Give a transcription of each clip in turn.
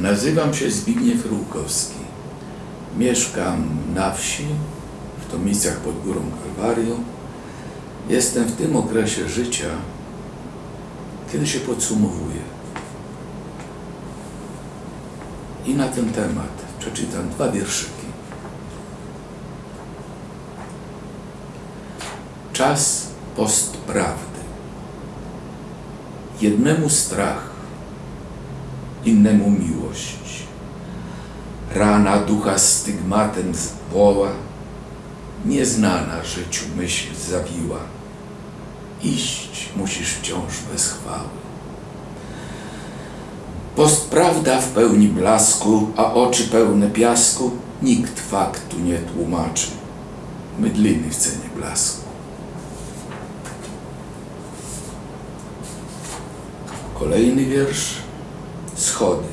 Nazywam się Zbigniew Rółkowski. Mieszkam na wsi, w Tomicach pod Górą Kalwarią. Jestem w tym okresie życia, kiedy się podsumowuję. I na ten temat przeczytam dwa wierszyki. Czas postprawdy. Jednemu strach, innemu miłość. Rana ducha stygmatem zwoła, nieznana życiu myśl zawiła. Iść musisz wciąż bez chwały. Postprawda w pełni blasku, a oczy pełne piasku, nikt faktu nie tłumaczy. Mydliny w cenie blasku. Kolejny wiersz. Schody.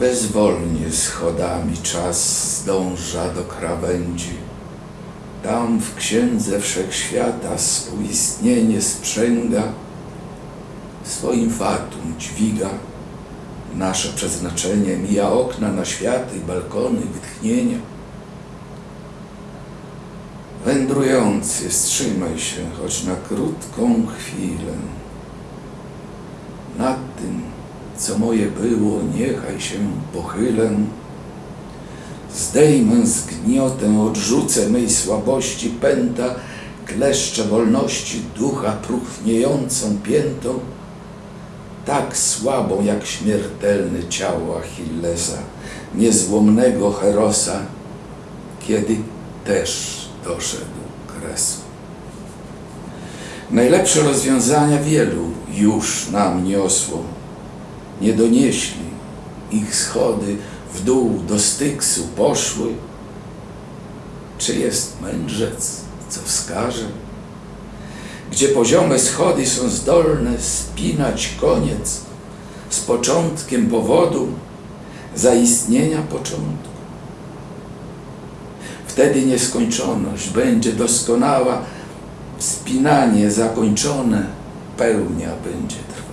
Bezwolnie schodami czas zdąża do krawędzi. Tam w księdze wszechświata współistnienie sprzęga, swoim fatum dźwiga. Nasze przeznaczenie mija okna na światy, balkony, wytchnienia. Wędrujący, wstrzymaj się, choć na krótką chwilę. Nad tym, co moje było, niechaj się pochylę. Zdejmę zgniotę, odrzucę mej słabości pęta, kleszcze wolności ducha próchniejącą piętą, tak słabą jak śmiertelne ciało Achillesa, niezłomnego Herosa, kiedy też doszedł kresu. Najlepsze rozwiązania wielu już nam niosło. Nie donieśli ich schody w dół do Styksu poszły. Czy jest mędrzec, co wskaże? Gdzie poziome schody są zdolne spinać koniec z początkiem powodu zaistnienia początku. Wtedy nieskończoność będzie doskonała, wspinanie zakończone, pełnia będzie trwała.